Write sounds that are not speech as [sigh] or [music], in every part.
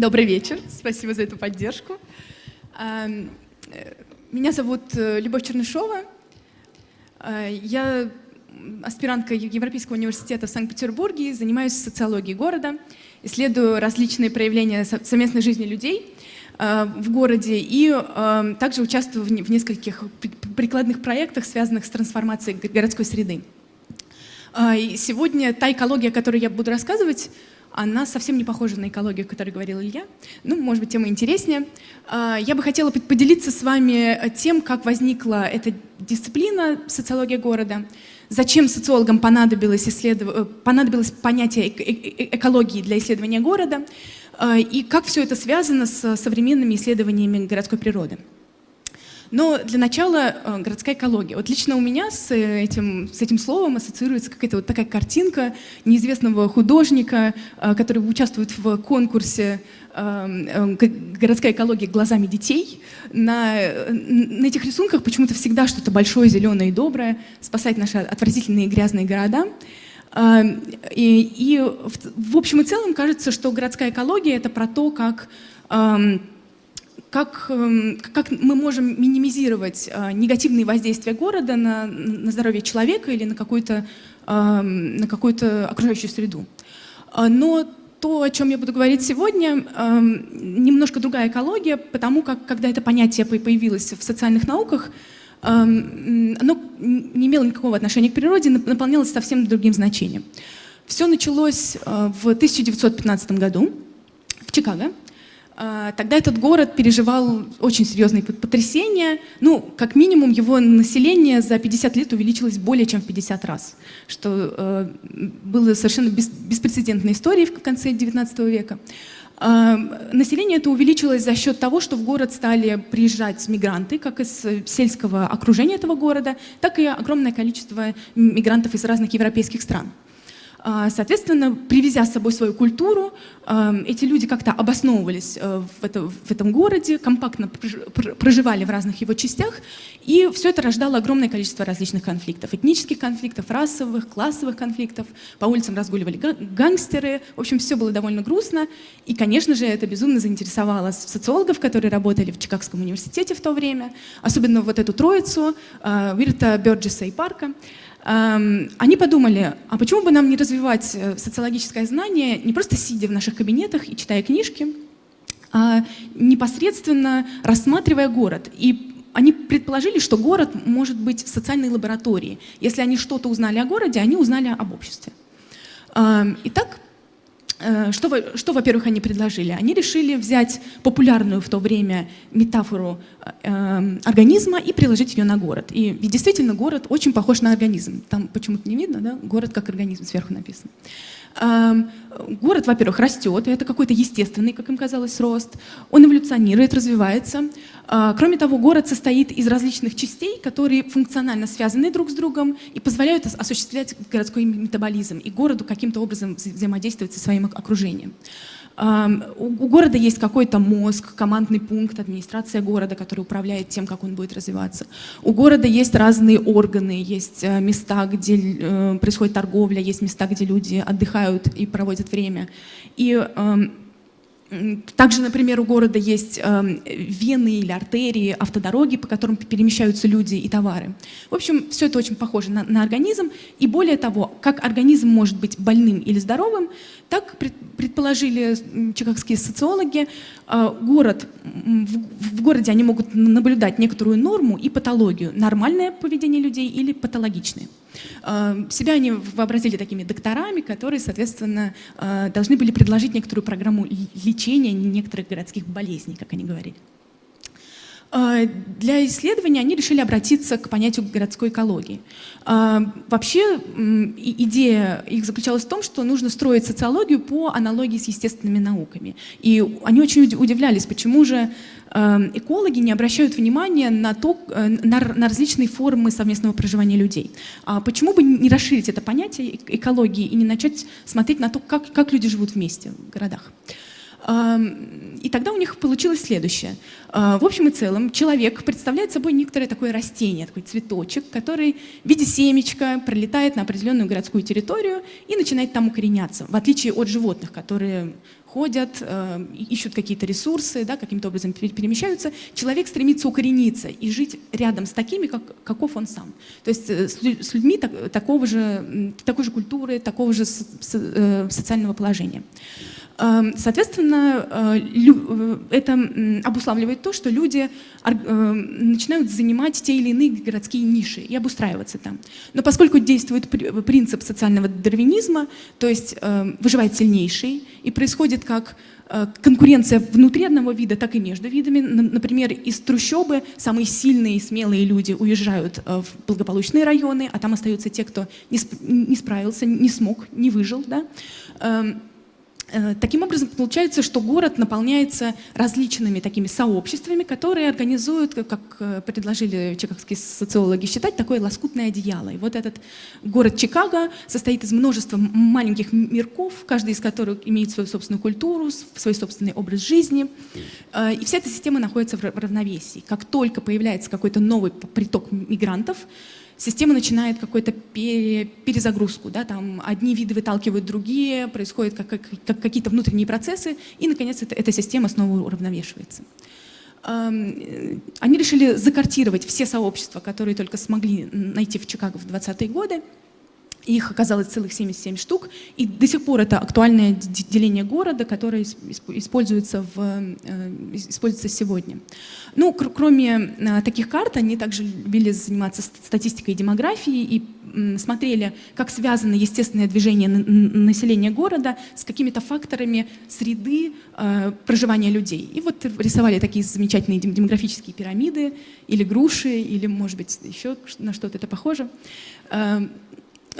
Добрый вечер, спасибо за эту поддержку. Э, меня зовут э, Любовь Чернышова. Э, я аспирантка Европейского университета в Санкт-Петербурге, занимаюсь социологией города, исследую различные проявления совместной жизни людей в городе и также участвую в нескольких прикладных проектах, связанных с трансформацией городской среды. Сегодня та экология, о которой я буду рассказывать, она совсем не похожа на экологию, о которой говорил Илья. Ну, может быть, тема интереснее. А, я бы хотела поделиться с вами тем, как возникла эта дисциплина социология города, зачем социологам понадобилось, исследов... Э, понадобилось понятие экологии для исследования города, и как все это связано с современными исследованиями городской природы. Но для начала э, городская экология. Вот лично у меня с этим, с этим словом ассоциируется какая-то вот такая картинка неизвестного художника, э, который участвует в конкурсе э, «Городская экология глазами детей». На, на этих рисунках почему-то всегда что-то большое, зеленое и доброе, спасать наши отвратительные грязные города. И, и в, в общем и целом кажется, что городская экология — это про то, как как, эм, как мы можем минимизировать э, негативные воздействия города на, на здоровье человека или на какую-то эм, на какую-то окружающую среду. Э, но то, о чем я буду говорить сегодня, эм, немножко другая экология, потому как, когда это понятие появилось в социальных науках, оно не имело никакого отношения к природе, наполнялось совсем другим значением. Все началось э, в 1915 году в Чикаго. А, тогда этот город переживал очень серьезные потрясения. Ну, как минимум, его население за 50 лет увеличилось более чем в 50 раз, что э, было совершенно бес, беспрецедентной историей в конце 19 века. Э, население это увеличилось за счет того, что в город стали приезжать мигранты, как из сельского окружения этого города, так и огромное количество мигрантов из разных европейских стран. А, соответственно, привезя с собой свою культуру, а, эти люди как-то обосновывались э, в, это, в этом городе, компактно проживали в разных его частях, и все это рождало огромное количество различных конфликтов. Этнических конфликтов, расовых, классовых конфликтов. По улицам разгуливали гангстеры. В общем, все было довольно грустно. И, конечно же, это безумно заинтересовало социологов, которые работали в Чикагском университете в то время, особенно вот эту троицу, э, Вирта, Бёрджеса и Парка. Эм, они подумали, а почему бы нам не развивать э, социологическое знание, не просто сидя в наших кабинетах и читая книжки, а непосредственно рассматривая город. И они предположили, что город может быть социальной лаборатории. Если они что-то узнали о городе, они узнали об обществе. Эм, итак, что, что во-первых, они предложили? Они решили взять популярную в то время метафору э, организма и приложить ее на город. И, и действительно, город очень похож на организм. Там почему-то не видно, да? Город как организм сверху написано. Город, во-первых, растет, и это какой-то естественный, как им казалось, рост. Он эволюционирует, развивается. А, кроме того, город состоит из различных частей, которые функционально связаны друг с другом и позволяют осуществлять городской метаболизм и городу каким-то образом взаимодействовать со своим окружением. У города есть какой-то мозг, командный пункт, администрация города, который управляет тем, как он будет развиваться. У города есть разные органы, есть э, места, где э, происходит торговля, есть места, где люди отдыхают и проводят время. И также, например, у города есть вены или артерии, автодороги, по которым перемещаются люди и товары. В общем, все это очень похоже на, на организм. И более того, как организм может быть больным или здоровым, так предположили чикагские социологи, э, город, в, городе они могут наблюдать некоторую норму и патологию, нормальное поведение людей или патологичное. Э, себя они вообразили такими докторами, которые, соответственно, э, должны были предложить некоторую программу лечения некоторых городских болезней, как они говорили. Э, для исследования они решили обратиться к понятию городской экологии. Вообще идея их заключалась в том, что нужно строить социологию по аналогии с естественными науками. И они очень удивлялись, почему же Эм, экологи не обращают внимания на, то, э, на, на различные формы совместного проживания людей. А почему бы не расширить это понятие экологии и не начать смотреть на то, как, как люди живут вместе в городах? И тогда у них получилось следующее. В общем и целом, человек представляет собой некоторое такое растение, такой цветочек, который в виде семечка пролетает на определенную городскую территорию и начинает там укореняться, в отличие от животных, которые ходят, э, ищут какие-то ресурсы, да, каким-то образом перемещаются. Человек стремится укорениться и жить рядом с такими, как, каков он сам. То есть э, с людьми так, такого же, такой же культуры, такого же э, социального положения. Эм, соответственно, э, э, это обуславливает то, что люди э, начинают занимать те или иные городские ниши и обустраиваться там. Но поскольку действует принцип социального дарвинизма, то есть выживает сильнейший, и происходит как конкуренция внутри одного вида, так и между видами. Например, из трущобы самые сильные и смелые люди уезжают в благополучные районы, а там остаются те, кто не справился, не смог, не выжил. Да? Э, таким образом, получается, что город наполняется различными такими сообществами, которые организуют, как э, предложили чикагские социологи считать, такое лоскутное одеяло. И вот этот город Чикаго состоит из множества маленьких мирков, каждый из которых имеет свою собственную культуру, свой собственный образ жизни. Э, и вся эта система находится в равновесии. Как только появляется какой-то новый приток мигрантов, система начинает какую-то перезагрузку. Да, там одни виды выталкивают другие, происходят как, как, как какие-то внутренние процессы, и, наконец, это, эта система снова уравновешивается. Они решили закартировать все сообщества, которые только смогли найти в Чикаго в 20-е годы, их оказалось целых 77 штук, и до сих пор это актуальное деление города, которое используется, в, э, используется сегодня. Ну, кроме э, таких карт, они также любили заниматься статистикой и демографией и смотрели, как связано естественное движение населения города с какими-то факторами среды э, проживания людей. И вот рисовали такие замечательные демографические пирамиды, или груши, или, может быть, еще на что-то это похоже.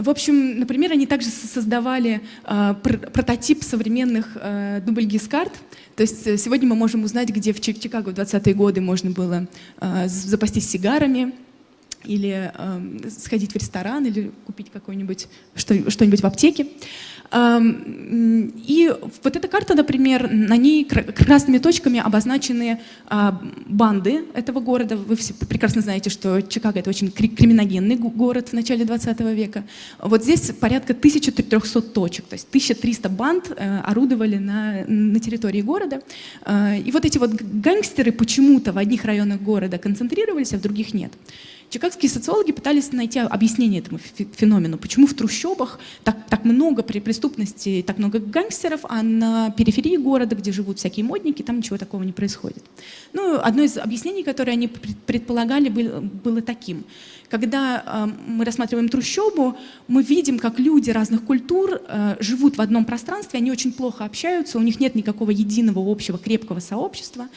В общем, например, они также создавали э, пр прототип современных э, дубльгиз-карт. То есть э, сегодня мы можем узнать, где в Чикаго в 20-е годы можно было э, запастись сигарами, или э, сходить в ресторан, или купить какое-нибудь что-нибудь в аптеке. И вот эта карта, например, на ней красными точками обозначены а, банды этого города. Вы все прекрасно знаете, что Чикаго — это очень криминогенный город в начале 20 века. Вот здесь порядка 1300 точек, то есть 1300 банд э, орудовали на, на территории города. А, и вот эти вот гангстеры почему-то в одних районах города концентрировались, а в других нет. Чикагские социологи пытались найти объяснение этому феномену. Почему в трущобах так, так много преступности, так много гангстеров, а на периферии города, где живут всякие модники, там ничего такого не происходит. Ну, одно из объяснений, которое они предполагали, было, таким. Когда э, мы рассматриваем трущобу, мы видим, как люди разных культур э, живут в одном пространстве, они очень плохо общаются, у них нет никакого единого общего крепкого сообщества.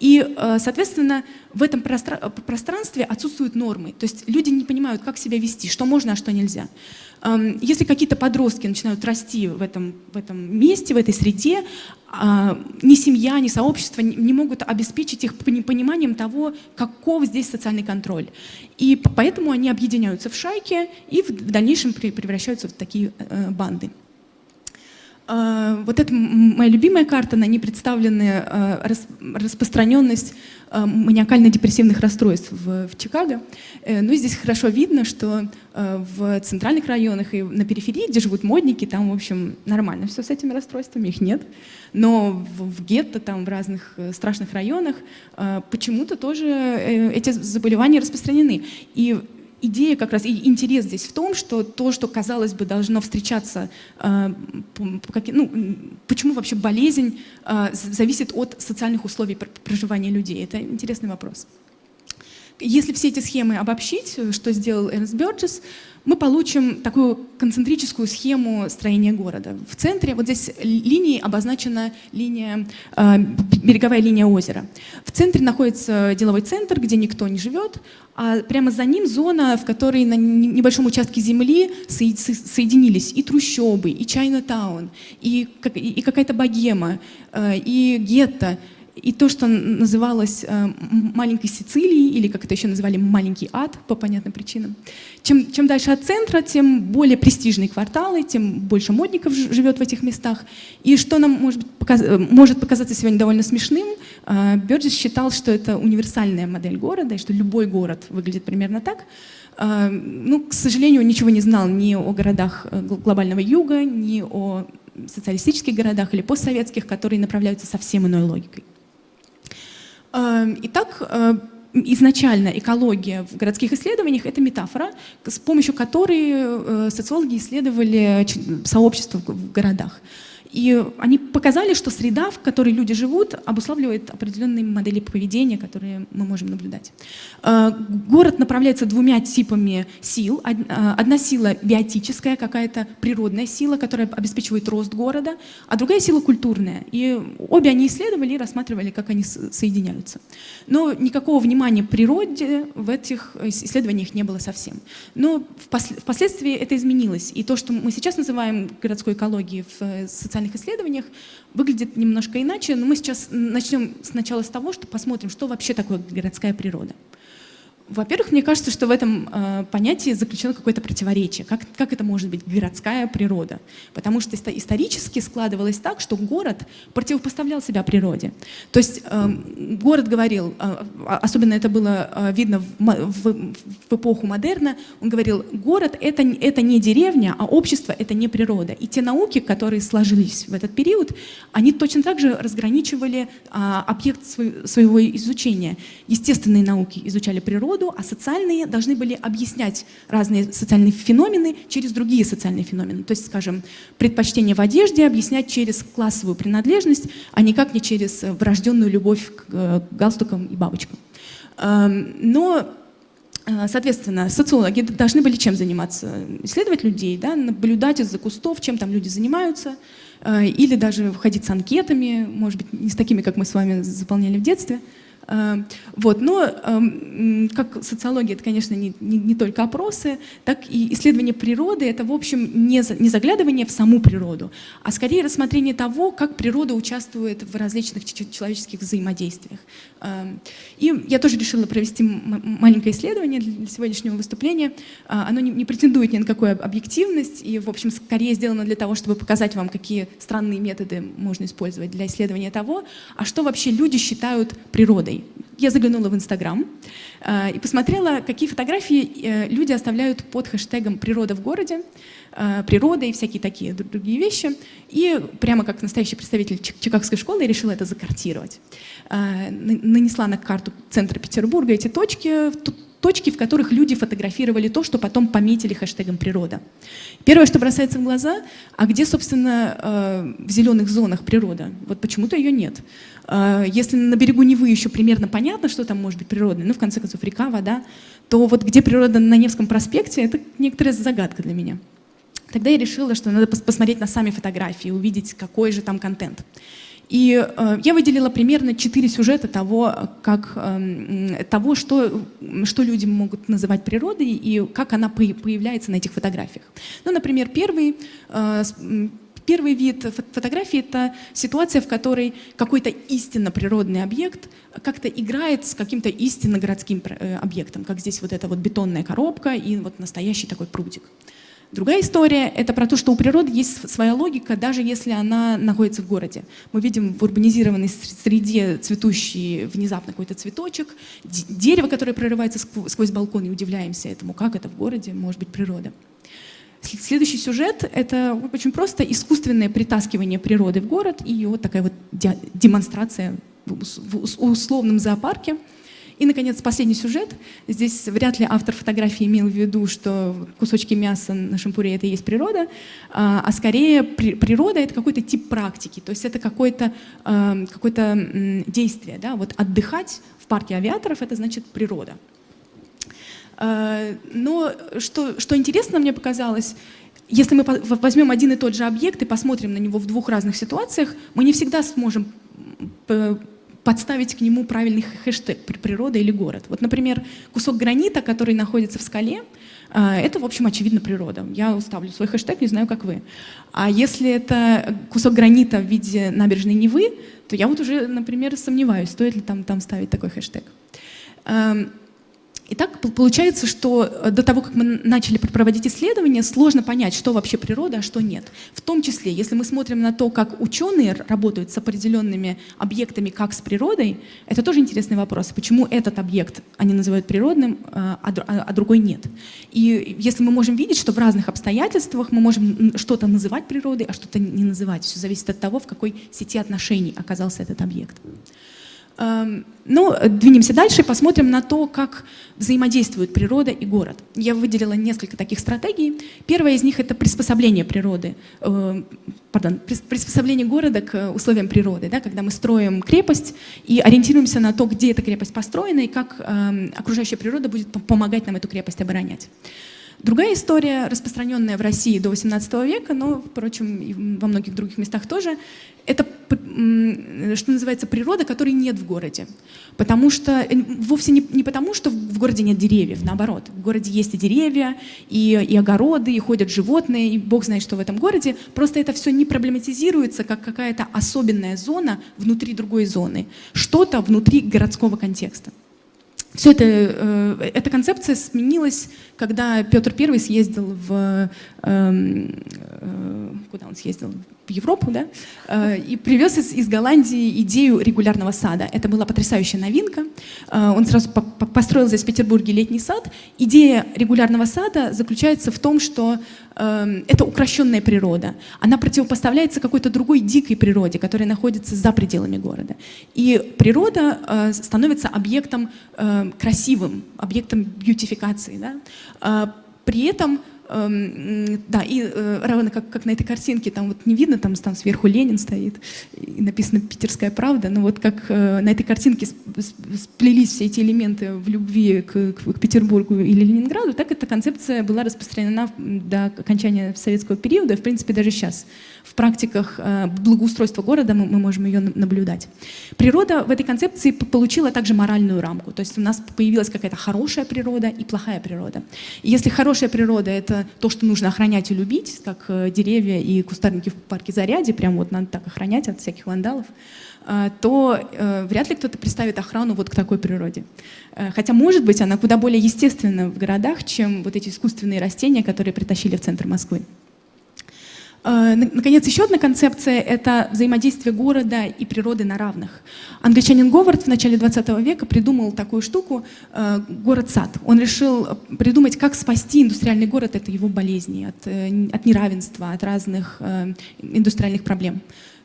И, э, соответственно, в этом пространстве отсутствуют нормы. То есть люди не понимают, как себя вести, что можно, а что нельзя. Эм, если какие-то подростки начинают расти в этом, в этом месте, в этой среде, а, ни семья, ни сообщество не могут обеспечить их пониманием того, каков здесь социальный контроль. И поэтому они объединяются в шайки и в дальнейшем превращаются в такие э, банды. А, вот это моя любимая карта, на ней представлены а, распространенность а, маниакально-депрессивных расстройств в, в Чикаго. Э, ну и здесь хорошо видно, что в центральных районах и на периферии, где живут модники, там, в общем, нормально все с этими расстройствами, их нет. Но в, в гетто, там, в разных э, страшных районах почему-то тоже э, эти заболевания распространены. И идея как раз и интерес здесь в том, что то, что, казалось бы, должно встречаться, э, ну, почему вообще болезнь э, зависит от социальных условий проживания людей. Это интересный вопрос. Если все эти схемы обобщить, что сделал Эрнст Бёрджес, мы получим такую концентрическую схему строения города. В центре, вот здесь линией обозначена линия, э, береговая линия озера. В центре находится деловой центр, где никто не живет, а прямо за ним зона, в которой на небольшом участке земли соединились и трущобы, и Чайна-таун, и, и какая-то богема, э, и гетто, и то, что называлось э, маленькой Сицилией, или как это еще называли, маленький ад, по понятным причинам. Чем, чем дальше от центра, тем более престижные кварталы, тем больше модников живет в этих местах. И что нам может, показ, э, может показаться сегодня довольно смешным, э, Бёрджес считал, что это универсальная модель города, и что любой город выглядит примерно так. Ну, к сожалению, ничего не знал ни о городах глобального юга, ни о социалистических городах или постсоветских, которые направляются совсем иной логикой. Эм, итак, э, изначально экология в городских исследованиях — это метафора, с помощью которой э, социологи исследовали сообщества в городах. И они показали, что среда, в которой люди живут, обуславливает определенные модели поведения, которые мы можем наблюдать. Э, город направляется двумя типами сил. Э, одна сила биотическая, какая-то природная сила, которая обеспечивает рост города, а другая сила культурная. И обе они исследовали и рассматривали, как они соединяются. Но никакого внимания природе в этих исследованиях не было совсем. Но впоследствии это изменилось. И то, что мы сейчас называем городской экологией в социальном социальных исследованиях выглядит немножко иначе, но мы сейчас начнем сначала с того, что посмотрим, что вообще такое городская природа. Во-первых, мне кажется, что в этом э, понятии заключено какое-то противоречие. Как, как это может быть городская природа? Потому что исторически складывалось так, что город противопоставлял себя природе. То есть э, город говорил, э, особенно это было э, видно в, в, в эпоху модерна, он говорил, город это, это не деревня, а общество это не природа. И те науки, которые сложились в этот период, они точно так же разграничивали э, объект свой, своего изучения. Естественные науки изучали природу, природу, а социальные должны были объяснять разные социальные феномены через другие социальные феномены. То есть, скажем, предпочтение в одежде объяснять через классовую принадлежность, а никак не через врожденную любовь к э, галстукам и бабочкам. Эм, но э, Соответственно, социологи должны были чем заниматься? Исследовать людей, да, наблюдать из-за кустов, чем там люди занимаются, э, или даже входить с анкетами, может быть, не с такими, как мы с вами заполняли в детстве, вот. Но эм, как социология, это, конечно, не, не, не только опросы, так и исследование природы — это, в общем, не, не заглядывание в саму природу, а скорее рассмотрение того, как природа участвует в различных человеческих взаимодействиях. Эм, и я тоже решила провести маленькое исследование для сегодняшнего выступления. А, оно не, не претендует ни на какую объективность и, в общем, скорее сделано для того, чтобы показать вам, какие странные методы можно использовать для исследования того, а что вообще люди считают природой. Я заглянула в Инстаграм э, и посмотрела, какие фотографии э, люди оставляют под хэштегом «природа в городе», э, «природа» и всякие такие другие вещи. И прямо как настоящий представитель Чикагской школы решила это закартировать. Нанесла на карту центра Петербурга эти точки, точки, в которых люди фотографировали то, что потом пометили хэштегом «природа». Первое, что бросается в глаза, а где, собственно, э, в зеленых зонах природа? Вот почему-то ее нет. Э, если на берегу Невы еще примерно понятно, что там может быть природное, ну, в конце концов, река, вода, то вот где природа на Невском проспекте, это некоторая загадка для меня. Тогда я решила, что надо посмотреть на сами фотографии, увидеть, какой же там контент. И э, я выделила примерно четыре сюжета того, как, э, того что, что люди могут называть природой и как она появляется на этих фотографиях. Ну, например, первый, э, первый вид фотографии — это ситуация, в которой какой-то истинно природный объект как-то играет с каким-то истинно городским э, объектом, как здесь вот эта вот бетонная коробка и вот настоящий такой прудик. Другая история — это про то, что у природы есть своя логика, даже если она находится в городе. Мы видим в урбанизированной среде цветущий внезапно какой-то цветочек, дерево, которое прорывается сквозь балкон, и удивляемся этому, как это в городе может быть природа. Следующий сюжет — это очень просто искусственное притаскивание природы в город и вот такая вот демонстрация в условном зоопарке — и, наконец, последний сюжет. Здесь вряд ли автор фотографии имел в виду, что кусочки мяса на шампуре — это и есть природа, а, а скорее при, природа — это какой-то тип практики, то есть это какое-то э, какое действие. Да? Вот отдыхать в парке авиаторов — это значит природа. Э, но что, что интересно мне показалось, если мы возьмем один и тот же объект и посмотрим на него в двух разных ситуациях, мы не всегда сможем подставить к нему правильный хэштег «природа» или «город». Вот, например, кусок гранита, который находится в скале, это, в общем, очевидно природа. Я уставлю свой хэштег, не знаю, как вы. А если это кусок гранита в виде набережной Невы, то я вот уже, например, сомневаюсь, стоит ли там, там ставить такой хэштег. Итак, получается, что э, до того, как мы начали проводить исследования, сложно понять, что вообще природа, а что нет. В том числе, если мы смотрим на то, как ученые работают с определенными объектами, как с природой, это тоже интересный вопрос. Почему этот объект они называют природным, э, а, а другой нет? И если мы можем видеть, что в разных обстоятельствах мы можем что-то называть природой, а что-то не называть, все зависит от того, в какой сети отношений оказался этот объект. Эм, ну, двинемся дальше и посмотрим на то, как взаимодействуют природа и город. Я выделила несколько таких стратегий. Первая из них — это приспособление природы, э, приспособление города к условиям природы, да, когда мы строим крепость и ориентируемся на то, где эта крепость построена и как э, окружающая природа будет помогать нам эту крепость оборонять. Другая история, распространенная в России до XVIII века, но, впрочем, и во многих других местах тоже, это, что называется, природа, которой нет в городе. Потому что, э, вовсе не, не потому, что в городе нет деревьев, наоборот. В городе есть и деревья, и, и огороды, и ходят животные, и бог знает, что в этом городе. Просто это все не проблематизируется, как какая-то особенная зона внутри другой зоны. Что-то внутри городского контекста. Все это, э, эта концепция сменилась, когда Петр I съездил в... Эм, э, куда он съездил? в Европу, да, э, и привез из, из Голландии идею регулярного сада. Это была потрясающая новинка. Э, он сразу по построил здесь в Петербурге летний сад. Идея регулярного сада заключается в том, что э, это укращенная природа. Она противопоставляется какой-то другой дикой природе, которая находится за пределами города. И природа становится объектом красивым, объектом бьютификации. Да? При этом Эм, да, и э, равно как, как на этой картинке, там вот не видно, там, там сверху Ленин стоит, и написано «Питерская правда», но вот как э, на этой картинке сплелись все эти элементы в любви к, к Петербургу или Ленинграду, так эта концепция была распространена до окончания советского периода, в принципе, даже сейчас в практиках э, благоустройства города мы, можем ее наблюдать. Природа в этой концепции получила также моральную рамку, то есть у нас появилась какая-то хорошая природа и плохая природа. И если хорошая природа — это то, что нужно охранять и любить, как э, деревья и кустарники в парке Заряде, прям вот надо так охранять от всяких вандалов, э, то вряд ли кто-то представит охрану вот к такой природе. Хотя, может быть, она куда более естественна в городах, чем вот эти искусственные растения, которые притащили в центр Москвы. Э, наконец, еще одна концепция — это взаимодействие города и природы на равных. Англичанин Говард в начале 20 века придумал такую штуку э, — город-сад. Он решил придумать, как спасти индустриальный город от его болезней, от, э, от неравенства, от разных индустриальных проблем,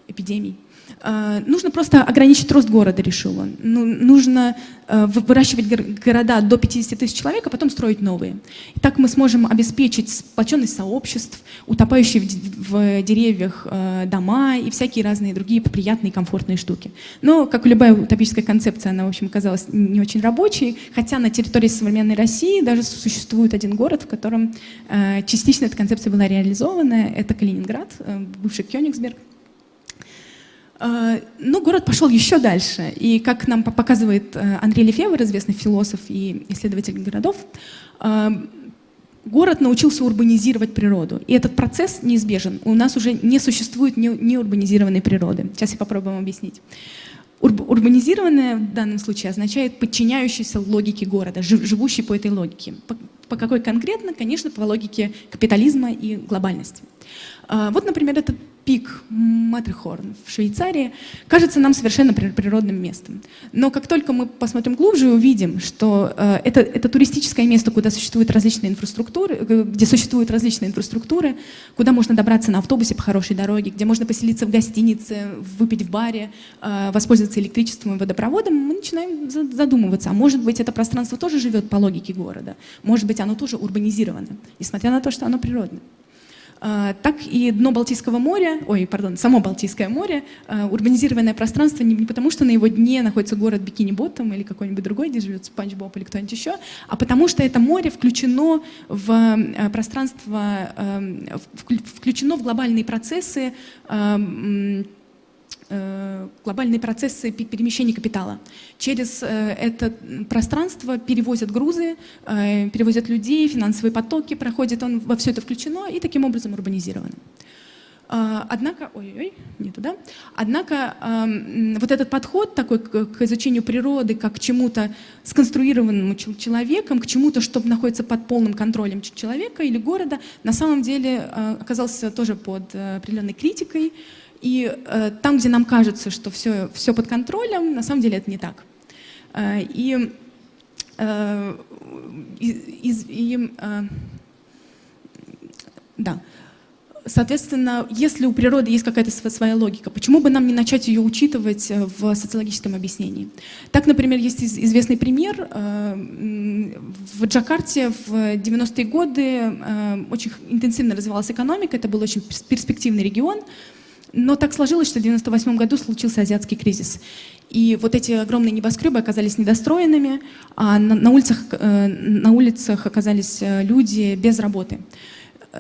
эпидемий. Э, нужно просто ограничить рост города, решил он. Ну, нужно э, выращивать города до 50 тысяч человек, а потом строить новые. И так мы сможем обеспечить сплоченность сообществ, утопающие в деревьях э, дома и всякие разные другие приятные комфортные штуки. Но, как и любая утопическая концепция, она, в общем, оказалась не очень рабочей, хотя на территории современной России даже существует один город, в котором частично эта концепция была реализована. Это Калининград, бывший Кёнигсберг. А, но город пошел еще дальше. И как нам показывает э, Андрей Лефевр, известный философ и исследователь городов, а, город научился урбанизировать природу. И этот процесс неизбежен. У нас уже не существует неурбанизированной природы. Сейчас я попробую вам объяснить. Урбанизированная в данном случае означает подчиняющийся логике города, живущий по этой логике. По, по какой конкретно? Конечно, по логике капитализма и глобальности. А, вот, например, этот пик Матрихорн в Швейцарии кажется нам совершенно природным местом. Но как только мы посмотрим глубже и увидим, что э, это, это туристическое место, куда существуют различные инфраструктуры, э, где существуют различные инфраструктуры, куда можно добраться на автобусе по хорошей дороге, где можно поселиться в гостинице, выпить в баре, э, воспользоваться электричеством и водопроводом, мы начинаем задумываться, а может быть это пространство тоже живет по логике города, может быть оно тоже урбанизировано, несмотря на то, что оно природное. А, так и дно Балтийского моря, ой, пардон, само Балтийское море, а, урбанизированное пространство не потому, что на его дне находится город Бикини-Боттом или какой-нибудь другой, где живет Спанч Боб или кто-нибудь еще, а потому что это море включено в а, пространство, включено в глобальные процессы глобальные процессы перемещения капитала. Через э, это пространство перевозят грузы, э, перевозят людей, финансовые потоки проходят, он во все это включено и таким образом урбанизировано. А, однако, ой-ой, не туда. Однако вот этот подход такой к изучению природы, как к чему-то сконструированному человеком, к чему-то, что находится под полным контролем человека или города, на самом деле а, оказался тоже под э, определенной критикой. И э, там, где нам кажется, что все, все под контролем, на самом деле это не так. Э, и, и, и, и да. Соответственно, если у природы есть какая-то своя логика, почему бы нам не начать ее учитывать э, в социологическом объяснении? Так, например, есть известный пример. Э, в Джакарте в 90-е годы э, очень интенсивно развивалась экономика, это был очень перспективный регион, но так сложилось, что в 1998 году случился азиатский кризис. И вот эти огромные небоскребы оказались недостроенными, а на, улицах, на улицах оказались люди без работы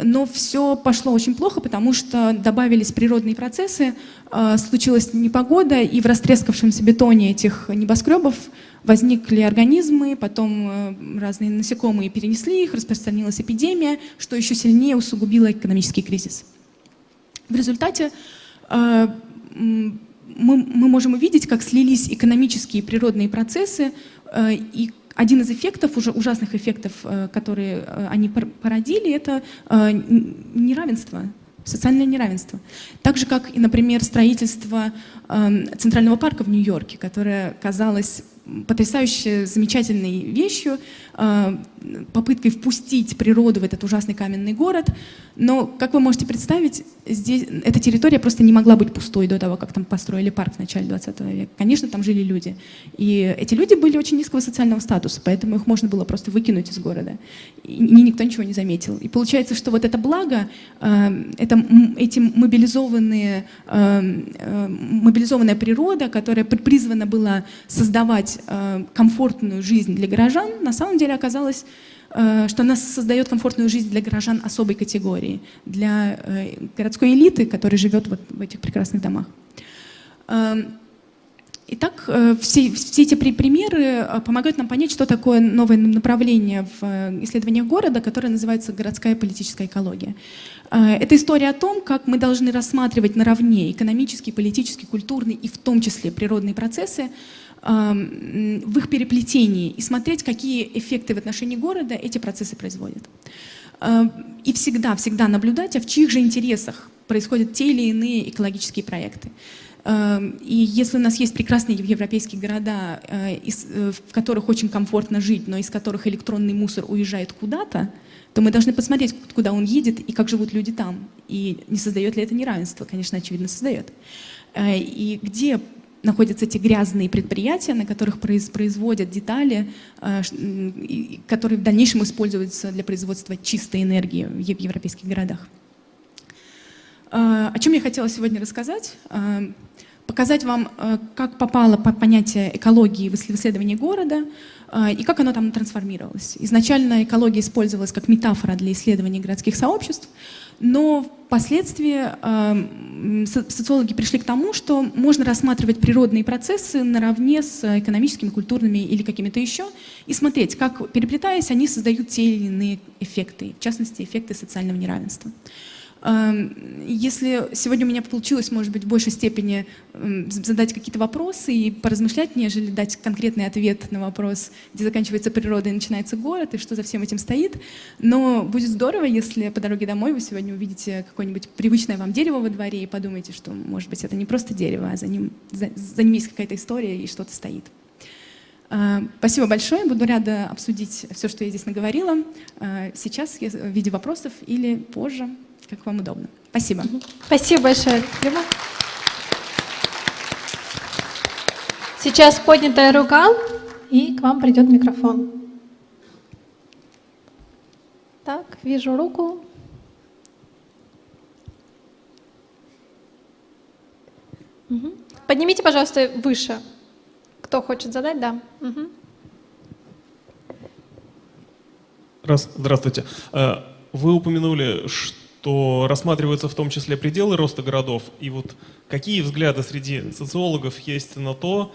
но все пошло очень плохо, потому что добавились природные процессы, а, случилась непогода, и в растрескавшемся бетоне этих небоскребов возникли организмы, потом э, разные насекомые перенесли их, распространилась эпидемия, что еще сильнее усугубило экономический кризис. В результате мы, мы можем увидеть, как слились экономические и природные процессы, э, и один из эффектов, уже ужасных эффектов, э, которые они породили, это неравенство, социальное неравенство. Так же, как например, строительство Центрального парка в Нью-Йорке, которое казалось потрясающе замечательной вещью, э, попыткой впустить природу в этот ужасный каменный город. Но, как вы можете представить, здесь, эта территория просто не могла быть пустой до того, как там построили парк в начале 20 века. Конечно, там жили люди. И эти люди были очень низкого социального статуса, поэтому их можно было просто выкинуть из города. И никто ничего не заметил. И получается, что вот это благо, э, это, эти мобилизованные, э, мобилизованная природа, которая призвана была создавать создавать э, комфортную жизнь для горожан, на самом деле оказалось, э, что она создает комфортную жизнь для горожан особой категории, для э, городской элиты, которая живет вот в этих прекрасных домах. Эм, итак, все, все эти примеры помогают нам понять, что такое новое направление в исследованиях города, которое называется городская политическая экология. Это история о том, как мы должны рассматривать наравне экономические, политические, культурные и в том числе природные процессы, в их переплетении и смотреть, какие эффекты в отношении города эти процессы производят. И всегда, всегда наблюдать, а в чьих же интересах происходят те или иные экологические проекты. И если у нас есть прекрасные европейские города, э, э, в которых очень комфортно жить, но из которых электронный мусор уезжает куда-то, то мы должны посмотреть, куда он едет и как живут люди там. И не создает ли это неравенство? Конечно, очевидно, создает. Э, и где находятся эти грязные предприятия, на которых производят детали, э, которые в дальнейшем используются для производства чистой энергии в европейских городах. Э, о чем я хотела сегодня рассказать? Э, показать вам, как попало понятие экологии в исследовании города и как оно там трансформировалось. Изначально экология использовалась как метафора для исследования городских сообществ, но впоследствии э, социологи пришли к тому, что можно рассматривать природные процессы наравне с экономическими, культурными или какими-то еще, и смотреть, как, переплетаясь, они создают те или иные эффекты, в частности, эффекты социального неравенства. Эм, если сегодня у меня получилось, может быть, в большей степени эм, задать какие-то вопросы и поразмышлять, нежели дать конкретный ответ на вопрос, где заканчивается природа и начинается город, и что за всем этим стоит. Но будет здорово, если по дороге домой вы сегодня увидите какое-нибудь привычное вам дерево во дворе и подумаете, что, может быть, это не просто дерево, а за ним, за, за ним есть какая-то история и что-то стоит. Э, спасибо большое. Буду рада обсудить все, что я здесь наговорила. Э, сейчас в виде вопросов или позже как вам удобно. Спасибо. Спасибо большое, Люба. Сейчас поднятая рука, и к вам придет микрофон. Так, вижу руку. Угу. Поднимите, пожалуйста, выше. Кто хочет задать? Да. Угу. Раз, здравствуйте. Э, вы упомянули, что то рассматриваются в том числе пределы роста городов. И вот какие взгляды среди социологов есть на то,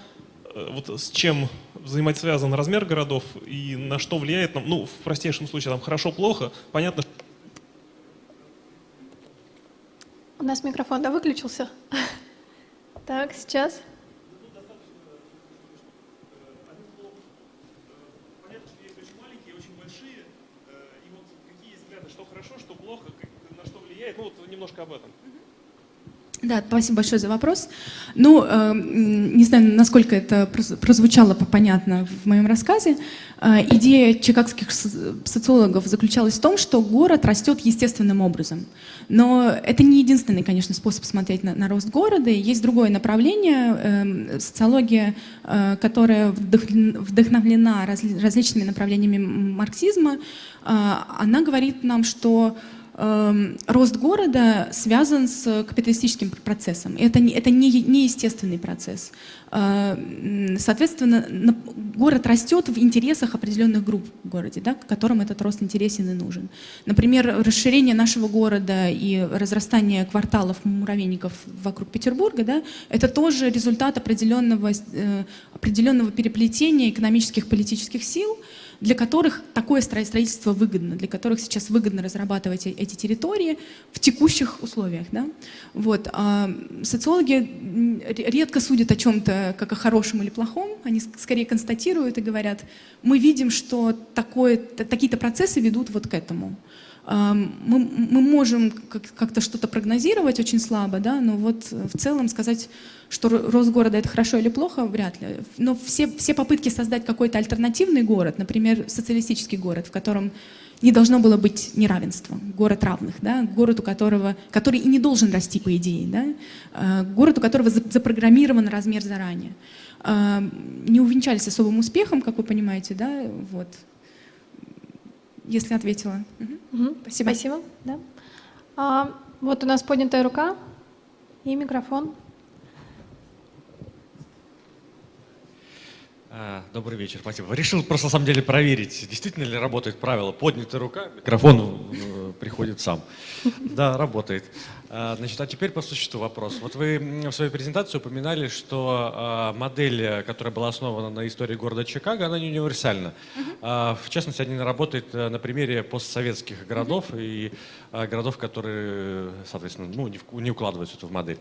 э, вот с чем взаимосвязан размер городов и на что влияет, ну, в простейшем случае, там, хорошо-плохо, понятно, У нас микрофон, да, выключился? [laughs] Так, сейчас. Ну, вот немножко об этом. Да, спасибо большое за вопрос. Ну, э, не знаю, насколько это прозвучало понятно в моем рассказе. Э, идея чикагских социологов заключалась в том, что город растет естественным образом. Но это не единственный, конечно, способ смотреть на, на рост города. Есть другое направление, э, социология, э, которая вдохновлена раз, различными направлениями марксизма. Э, она говорит нам, что Эм, рост города связан с капиталистическим процессом. Это, это не, не естественный процесс. Э, соответственно, город растет в интересах определенных групп в городе, да, которым этот рост интересен и нужен. Например, расширение нашего города и разрастание кварталов муравейников вокруг Петербурга, да, это тоже результат определенного, э, определенного переплетения экономических политических сил, для которых такое строительство выгодно, для которых сейчас выгодно разрабатывать э, эти территории в текущих условиях. Да? Вот. А социологи редко судят о чем-то как о хорошем или плохом, они скорее констатируют и говорят, мы видим, что такие-то процессы ведут вот к этому. Мы, мы можем как-то что-то прогнозировать очень слабо, да, но вот в целом сказать, что рост города это хорошо или плохо, вряд ли. Но все, все попытки создать какой-то альтернативный город, например, социалистический город, в котором не должно было быть неравенства, город равных, да, город, у которого, который и не должен расти по идее, да, а, город, у которого запрограммирован размер заранее. Не увенчались особым успехом, как вы понимаете, да, вот если ответила. Угу. Спасибо. Спасибо. Да. А, вот у нас поднятая рука и микрофон. Добрый вечер, спасибо. Решил просто на самом деле проверить, действительно ли работает правило. Поднятая рука, микрофон э, приходит сам. Да, работает. А, значит, а теперь по существу вопрос. Вот вы в своей презентации упоминали, что а, модель, которая была основана на истории города Чикаго, она не универсальна. В частности, она работает э, на примере постсоветских городов и городов, которые, соответственно, ну, не укладываются в модель.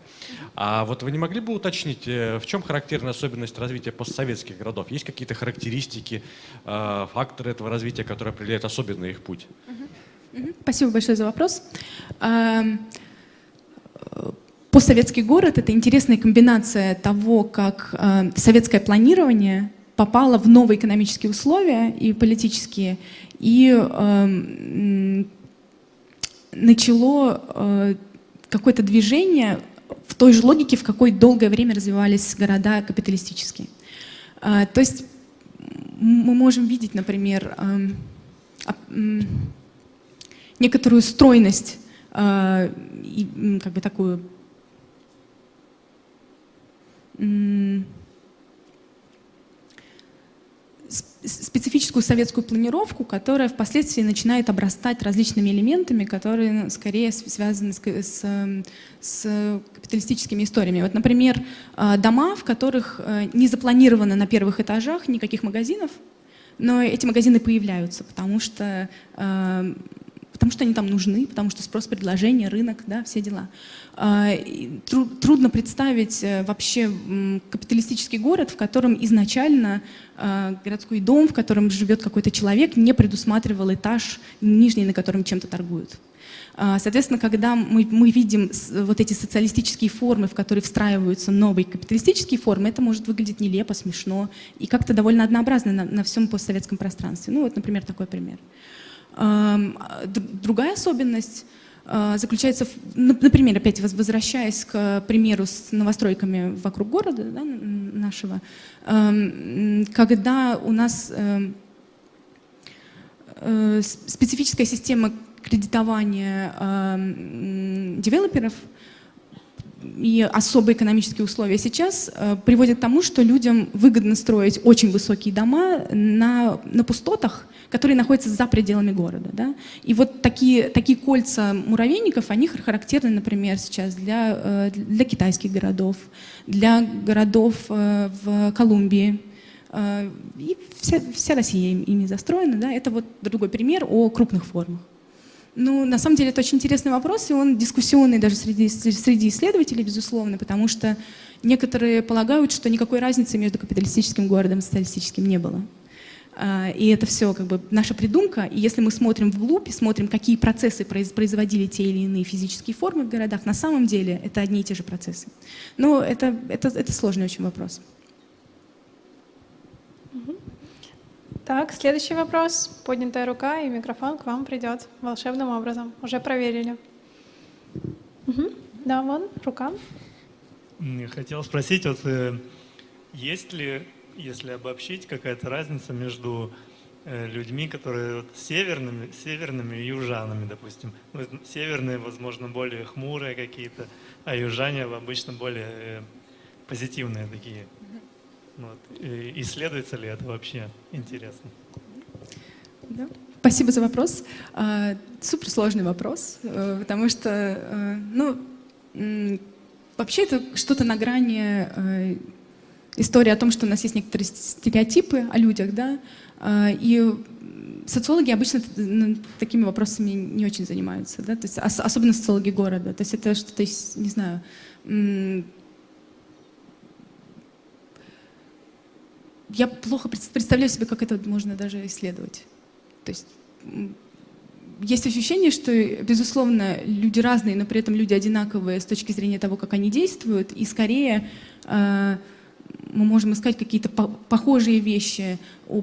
А вот вы не могли бы уточнить, э, в чем характерная особенность развития постсоветских городов? Есть какие-то характеристики, факторы этого развития, которые определяют особенный их путь? Спасибо большое за вопрос. Постсоветский город — это интересная комбинация того, как э, советское планирование попало в новые экономические условия и политические, и э, начало э, какое-то движение в той же логике, в какой долгое время развивались города капиталистические. Э, то есть мы можем видеть, например, э, некоторую стройность э, и как бы такую специфическую советскую планировку, которая впоследствии начинает обрастать различными элементами, которые скорее связаны с, с, с капиталистическими историями. Вот, например, э, дома, в которых э, не запланировано на первых этажах никаких магазинов, но эти магазины появляются, потому что потому что они там нужны, потому что спрос, предложение, рынок, да, все дела. А, трудно представить э, вообще капиталистический город, в котором изначально а, городской дом, в котором живет какой-то человек, не предусматривал этаж нижний, на котором чем-то торгуют. А, соответственно, когда мы, мы видим вот эти социалистические формы, в которые встраиваются новые капиталистические формы, это может выглядеть нелепо, смешно и как-то довольно однообразно на, на всем постсоветском пространстве. Ну вот, например, такой пример. Другая особенность а, заключается, в, например, опять возвращаясь к примеру с новостройками вокруг города да, нашего, когда у нас эм, э, специфическая система кредитования девелоперов и особые экономические условия сейчас э, приводят к тому, что людям выгодно строить очень высокие дома на, на пустотах, которые находятся за пределами города. Да? И вот такие, такие кольца муравейников, они характерны, например, сейчас для, э, для китайских городов, для городов э, в Колумбии. И вся, вся Россия ими застроена. Да? Это вот другой пример о крупных формах. Ну, на самом деле, это очень интересный вопрос, и он дискуссионный даже среди, среди исследователей, безусловно, потому что некоторые полагают, что никакой разницы между капиталистическим городом и социалистическим не было. А, и это все как бы наша придумка. И если мы смотрим вглубь и смотрим, какие процессы производили те или иные физические формы в городах, на самом деле это одни и те же процессы. Но это, это, это сложный очень вопрос. Так, следующий вопрос. Поднятая рука и микрофон к вам придет волшебным образом. Уже проверили. Угу. Да, вон, рука. Хотел спросить, вот э, есть ли, если обобщить, какая-то разница между э, людьми, которые вот северными, северными и южанами, допустим. Ну, северные, возможно, более хмурые какие-то, а южане обычно более э, позитивные такие. Вот. И исследуется ли это вообще? Интересно. Да. Спасибо за вопрос. А, суперсложный вопрос, э, потому что, э, ну, вообще это что-то на грани э, истории о том, что у нас есть некоторые стереотипы о людях, да, а, и социологи обычно такими вопросами не очень занимаются, да, то есть особенно социологи города, то есть это что-то, не знаю, я плохо представляю себе, как это можно даже исследовать. То есть есть ощущение, что, безусловно, люди разные, но при этом люди одинаковые с точки зрения того, как они действуют, и скорее э, мы можем искать какие-то по похожие вещи у,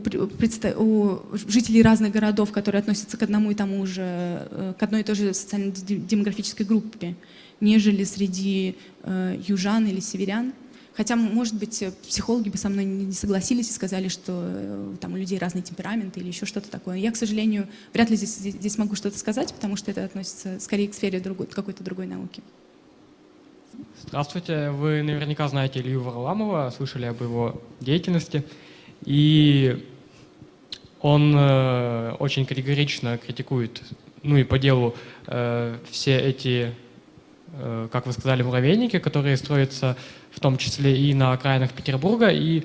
у жителей разных городов, которые относятся к одному и тому же, э, к одной и той же социально-демографической группе, нежели среди э, южан или северян. Хотя, может быть, психологи бы со мной не согласились и сказали, что э, там у людей разные темпераменты или еще что-то такое. Я, к сожалению, вряд ли здесь, здесь могу что-то сказать, потому что это относится скорее к сфере какой-то другой науки. Здравствуйте. Вы наверняка знаете Илью Варламова, слышали об его деятельности. И он э, очень категорично критикует, ну и по делу, э, все эти, э, как вы сказали, муравейники, которые строятся в том числе и на окраинах Петербурга, и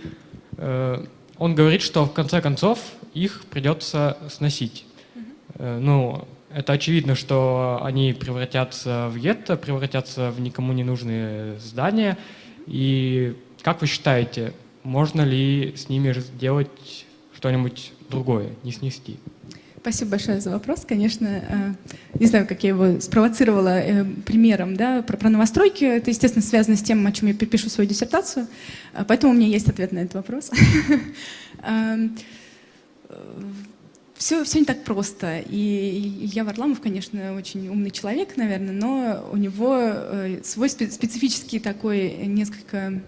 э, он говорит, что в конце концов их придется сносить. Э, ну, это очевидно, что они превратятся в гетто, превратятся в никому не нужные здания. И как вы считаете, можно ли с ними сделать что-нибудь другое, не снести? Спасибо большое за вопрос. Конечно, э, не знаю, как я его спровоцировала э, примером да, про, про новостройки. Это, естественно, связано с тем, о чем я пишу свою диссертацию. Э, поэтому у меня есть ответ на этот вопрос. [laughs] Все, все не так просто. И Илья Варламов, конечно, очень умный человек, наверное, но у него свой специфический такой несколько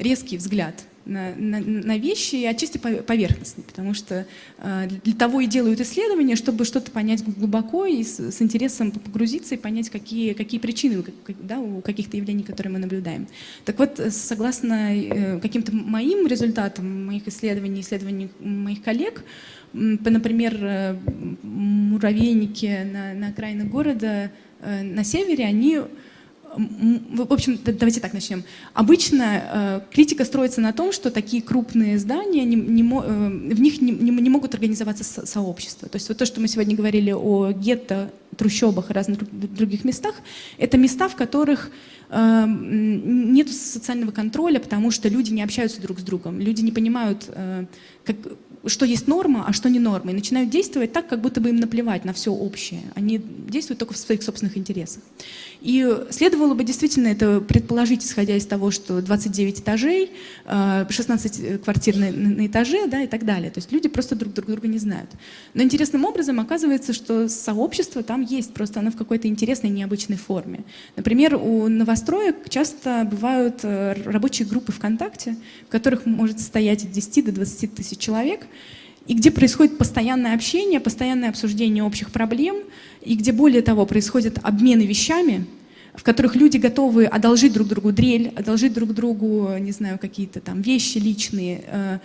резкий взгляд на, на, на вещи и отчасти поверхностный, потому что э, для того и делают исследования, чтобы что-то понять глубоко и с, с интересом погрузиться и понять, какие, какие причины да, у каких-то явлений, которые мы наблюдаем. Так вот, согласно э, каким-то моим результатам, моих исследований, исследований моих коллег, например, э, муравейники на, на окраинах города э, на севере, они в общем, давайте так начнем. Обычно э, критика строится на том, что такие крупные здания, не, не, э, в них не, не, не могут организоваться со, сообщества. То есть вот то, что мы сегодня говорили о гетто, трущобах и разных других местах, это места, в которых э, нет социального контроля, потому что люди не общаются друг с другом, люди не понимают, как, что есть норма, а что не норма, и начинают действовать так, как будто бы им наплевать на все общее. Они действуют только в своих собственных интересах. И следовало бы действительно это предположить, исходя из того, что 29 этажей, 16 э, квартир на, на этаже да, и так далее. То есть люди просто друг, друг друга не знают. Но интересным образом оказывается, что сообщество там есть, просто оно в какой-то интересной, необычной форме. Например, у новостроек часто бывают э, рабочие группы ВКонтакте, в которых может состоять от 10 до 20 тысяч человек, и где происходит постоянное общение, постоянное обсуждение общих проблем, и где, более того, происходят обмены вещами, в которых люди готовы одолжить друг другу дрель, одолжить друг другу, не знаю, какие-то там вещи личные, э,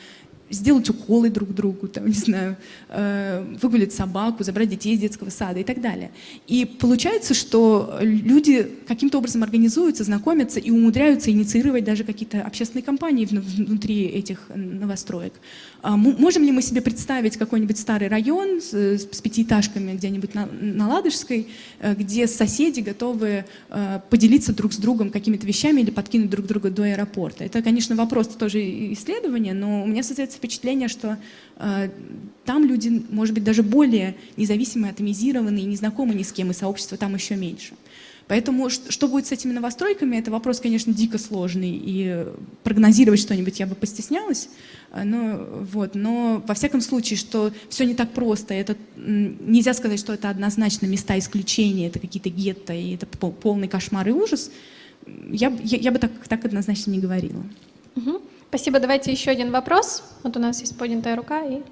сделать уколы друг другу, там, [laughs] не знаю, э, выгулять собаку, забрать детей из детского сада и так далее. И получается, что люди каким-то образом организуются, знакомятся и умудряются инициировать даже какие-то общественные кампании внутри этих новостроек. А можем ли мы себе представить какой-нибудь старый район с, с пятиэтажками где-нибудь на, на Ладожской, э, где соседи готовы э, поделиться друг с другом какими-то вещами или подкинуть друг друга до аэропорта? Это, конечно, вопрос тоже исследования, но у меня создается впечатление, что э, там люди, может быть, даже более независимые, атомизированные, не знакомы ни с кем, и сообщество там еще меньше. Поэтому что будет с этими новостройками, это вопрос, конечно, дико сложный, и прогнозировать что-нибудь я бы постеснялась. Но, вот, но во всяком случае, что все не так просто, это, нельзя сказать, что это однозначно места исключения, это какие-то гетто, и это полный кошмар и ужас, я, я, я бы так, так однозначно не говорила. Угу. Спасибо. Давайте еще один вопрос. Вот у нас есть поднятая рука. И...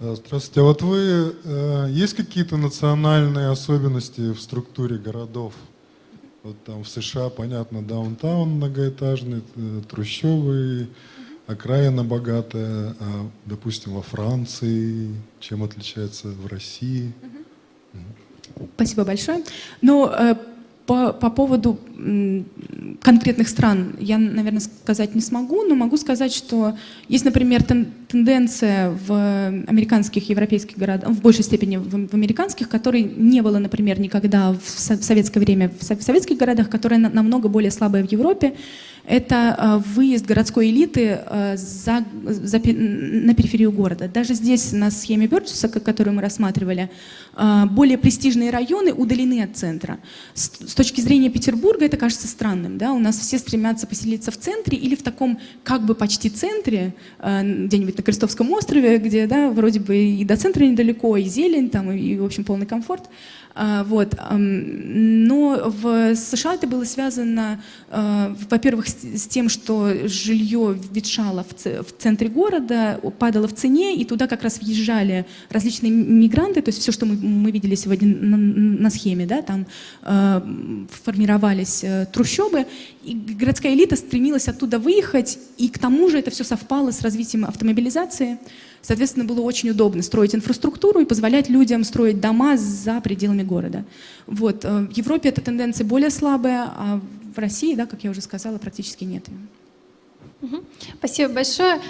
Здравствуйте. А вот вы, э, есть какие-то национальные особенности в структуре городов? Вот там в США, понятно, даунтаун многоэтажный, э, трущобы, окраина богатая, а, допустим, во Франции, чем отличается в России? Спасибо большое. Но э, по, по поводу конкретных стран я, наверное, сказать не смогу, но могу сказать, что есть, например, тенденция в американских, европейских городах, в большей степени в, американских, которой не было, например, никогда в, советское время. В, советских городах, которая на, намного более слабая в Европе это э, выезд городской элиты э, за, за, на периферию города. Даже здесь на схеме Бёрджеса, которую мы рассматривали, э, более престижные районы удалены от центра. С, с точки зрения Петербурга это кажется странным. Да? У нас все стремятся поселиться в центре или в таком как бы почти центре, где-нибудь на Крестовском острове, где да, вроде бы и до центра недалеко, и зелень, там, и, в общем, полный комфорт. Вот. Но в США это было связано, во-первых, с тем, что жилье ветшало в центре города, падало в цене, и туда как раз въезжали различные мигранты, то есть все, что мы, мы видели сегодня на, на схеме, да, там а, формировались э, трущобы, и городская элита стремилась оттуда выехать, и к тому же это все совпало с развитием автомобилизации, Соответственно, было очень удобно строить инфраструктуру и позволять людям строить дома за пределами города. Вот. Э, в Европе эта тенденция более слабая, а в России, да, как я уже сказала, практически нет. Спасибо большое.